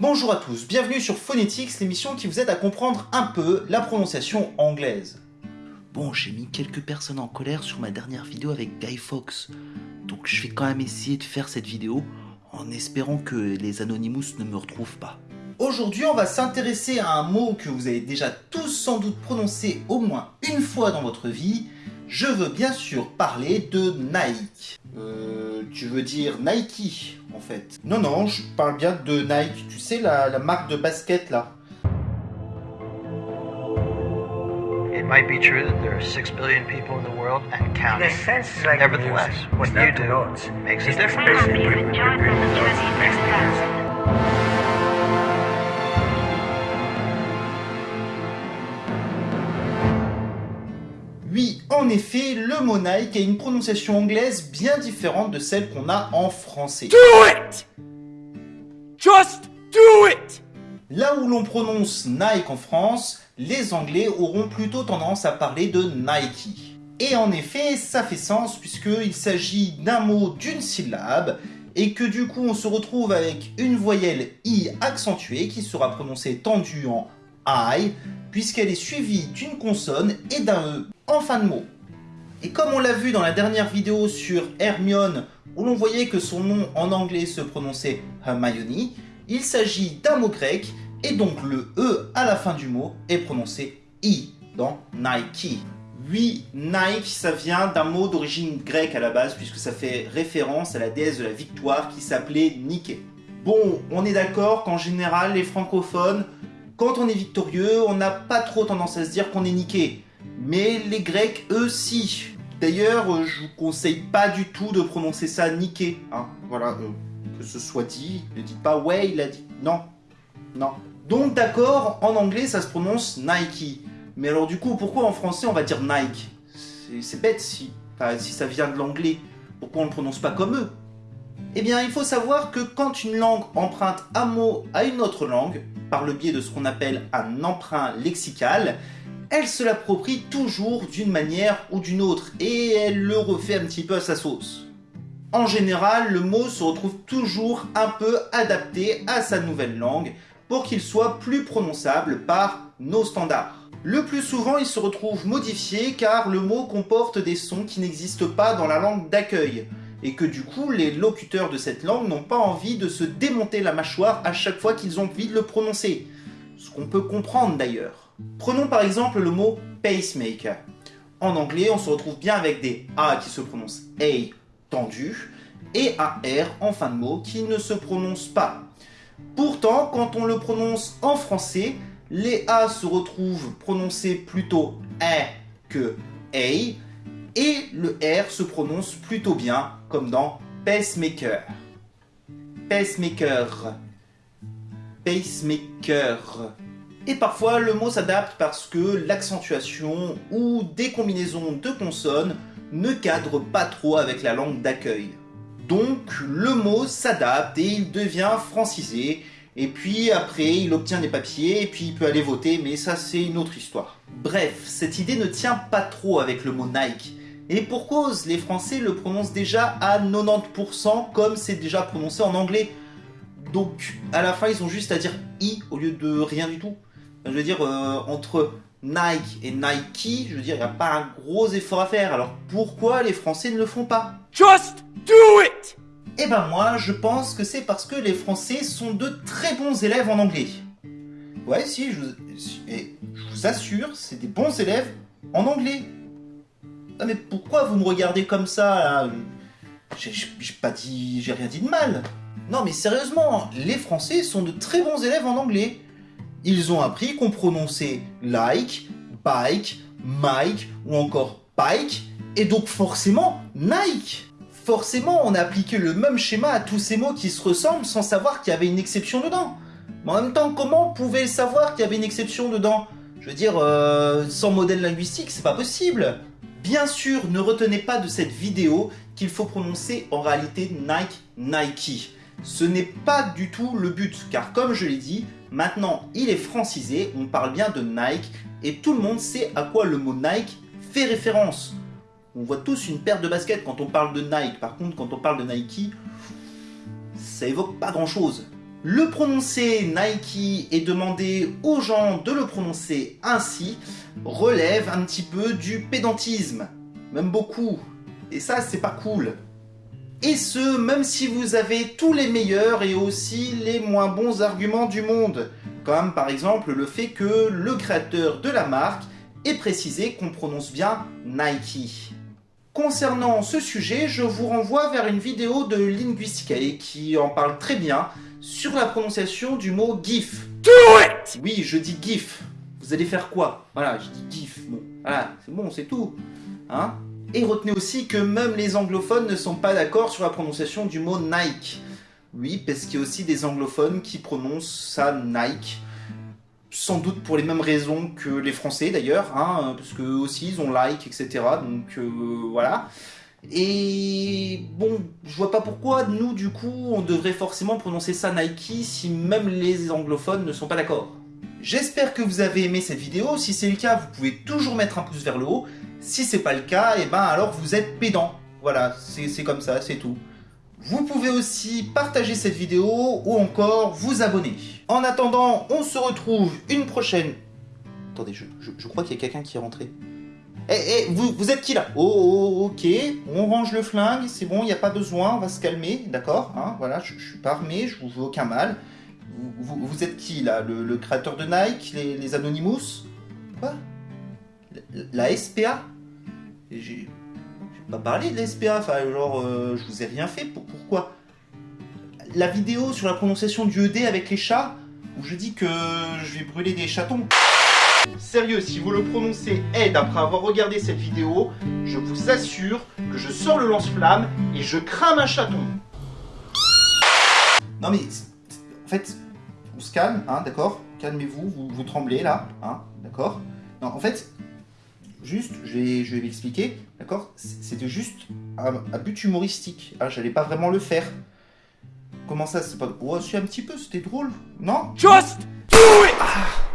Bonjour à tous, bienvenue sur Phonetics, l'émission qui vous aide à comprendre un peu la prononciation anglaise. Bon, j'ai mis quelques personnes en colère sur ma dernière vidéo avec Guy Fox, donc je vais quand même essayer de faire cette vidéo en espérant que les Anonymous ne me retrouvent pas. Aujourd'hui, on va s'intéresser à un mot que vous avez déjà tous sans doute prononcé au moins une fois dans votre vie. Je veux bien sûr parler de Nike. Euh, tu veux dire Nike, en fait. Non, non, je parle bien de Nike. Tu sais, la, la marque de basket, là. It might be true that there are six billion people in the world and counting. In a sense, it's like Nevertheless, music. what you do makes a difference. En effet, le mot Nike a une prononciation anglaise bien différente de celle qu'on a en français. Do it! Just do it! Là où l'on prononce Nike en France, les Anglais auront plutôt tendance à parler de Nike. Et en effet, ça fait sens puisqu'il s'agit d'un mot d'une syllabe et que du coup on se retrouve avec une voyelle I accentuée qui sera prononcée tendue en I puisqu'elle est suivie d'une consonne et d'un E en fin de mot. Et comme on l'a vu dans la dernière vidéo sur Hermione où l'on voyait que son nom en anglais se prononçait Hermione, il s'agit d'un mot grec et donc le E à la fin du mot est prononcé I dans Nike. Oui, Nike, ça vient d'un mot d'origine grecque à la base puisque ça fait référence à la déesse de la victoire qui s'appelait Nike. Bon, on est d'accord qu'en général les francophones, quand on est victorieux, on n'a pas trop tendance à se dire qu'on est niqué. Mais les Grecs, eux, si. D'ailleurs, euh, je vous conseille pas du tout de prononcer ça niqué. Hein. Voilà, euh, que ce soit dit. Ne dites pas ouais, il a dit. Non, non. Donc d'accord, en anglais ça se prononce Nike. Mais alors du coup, pourquoi en français on va dire Nike? C'est- bête si, si ça vient de l'anglais. Pourquoi on ne le prononce pas comme eux? Eh bien, il faut savoir que quand une langue emprunte un mot à une autre langue, par le biais de ce qu'on appelle un emprunt lexical, elle se l'approprie toujours d'une manière ou d'une autre, et elle le refait un petit peu à sa sauce. En général, le mot se retrouve toujours un peu adapté à sa nouvelle langue pour qu'il soit plus prononçable par nos standards. Le plus souvent, il se retrouve modifié car le mot comporte des sons qui n'existent pas dans la langue d'accueil et que du coup, les locuteurs de cette langue n'ont pas envie de se démonter la mâchoire à chaque fois qu'ils ont envie de le prononcer. Ce qu'on peut comprendre d'ailleurs. Prenons par exemple le mot pacemaker. En anglais, on se retrouve bien avec des A qui se prononcent A tendu et un R en fin de mot qui ne se prononce pas. Pourtant, quand on le prononce en français, les A se retrouvent prononcés plutôt A que A et le R se prononce plutôt bien comme dans pacemaker. Pacemaker. Pacemaker. Et parfois le mot s'adapte parce que l'accentuation ou des combinaisons de consonnes ne cadrent pas trop avec la langue d'accueil. Donc le mot s'adapte et il devient francisé, et puis après il obtient des papiers, et puis il peut aller voter, mais ça c'est une autre histoire. Bref, cette idée ne tient pas trop avec le mot Nike. Et pour cause, les Français le prononcent déjà à 90% comme c'est déjà prononcé en anglais. Donc à la fin ils ont juste à dire i au lieu de rien du tout. Je veux dire, euh, entre Nike et Nike, je veux dire, il n'y a pas un gros effort à faire. Alors pourquoi les Français ne le font pas? Just do it! Eh ben moi, je pense que c'est parce que les Français sont de très bons élèves en anglais. Ouais, si, je vous, et je vous assure, c'est des bons élèves en anglais. Ah mais pourquoi vous me regardez comme ça j'ai pas dit, j'ai rien dit de mal. Non mais sérieusement, les Français sont de très bons élèves en anglais. Ils ont appris qu'on prononçait like, bike, Mike ou encore pike, et donc forcément Nike. Forcément, on a appliqué le même schéma à tous ces mots qui se ressemblent sans savoir qu'il y avait une exception dedans. Mais en même temps, comment on pouvait savoir qu'il y avait une exception dedans? Je veux dire, euh, sans modèle linguistique, c'est pas possible. Bien sûr, ne retenez pas de cette vidéo qu'il faut prononcer en réalité Nike, Nike. Ce n'est pas du tout le but, car comme je l'ai dit, maintenant il est francisé, on parle bien de Nike, et tout le monde sait à quoi le mot Nike fait référence. On voit tous une paire de baskets quand on parle de Nike, par contre quand on parle de Nike, ça évoque pas grand chose. Le prononcer Nike et demander aux gens de le prononcer ainsi relève un petit peu du pédantisme, même beaucoup. Et ça, c'est pas cool. Et ce, même si vous avez tous les meilleurs et aussi les moins bons arguments du monde, comme par exemple le fait que le créateur de la marque ait précisé qu'on prononce bien Nike. Concernant ce sujet, je vous renvoie vers une vidéo de Linguisticae qui en parle très bien sur la prononciation du mot GIF. Do it! Oui, je dis GIF. Vous allez faire quoi? Voilà, je dis GIF. Bon, voilà, c'est bon, c'est tout. Hein? Et retenez aussi que même les anglophones ne sont pas d'accord sur la prononciation du mot Nike. Oui, parce qu'il y a aussi des anglophones qui prononcent ça Nike. Sans doute pour les mêmes raisons que les Français d'ailleurs, hein, parce que eux aussi ils ont like, etc. Donc euh, voilà. Et bon, je vois pas pourquoi nous du coup on devrait forcément prononcer ça Nike si même les anglophones ne sont pas d'accord. J'espère que vous avez aimé cette vidéo, si c'est le cas vous pouvez toujours mettre un pouce vers le haut, si c'est pas le cas, et ben alors vous êtes pédant. Voilà, c'est comme ça, c'est tout. Vous pouvez aussi partager cette vidéo ou encore vous abonner. En attendant, on se retrouve une prochaine... Attendez, je, crois qu'il y a quelqu'un qui est rentré. Eh, eh, vous, êtes qui là? Oh, oh, ok, on range le flingue, c'est bon, il n'y a pas besoin, on va se calmer, d'accord hein, Voilà, je, je suis pas armé, je vous veux aucun mal. Vous, êtes qui là? Le, créateur de Nike, les Anonymous? Quoi? La, SPA J'ai pas parlé de la SPA, enfin genre, euh, je vous ai rien fait, pour, pourquoi? La vidéo sur la prononciation du ED avec les chats, où je dis que je vais brûler des chatons. Sérieux, si vous le prononcez aide après avoir regardé cette vidéo, je vous assure que je sors le lance-flamme et je crame un chaton. Non mais, en fait, on se calme, hein, d'accord? Calmez-vous, vous, vous tremblez là, hein, d'accord? Non, en fait, juste, je vais, je vais l'expliquer, d'accord? C'était juste un, un but humoristique, hein, j'allais pas vraiment le faire. Comment ça, c'est pas... Oh, si, un petit peu, c'était drôle, non? Just do it!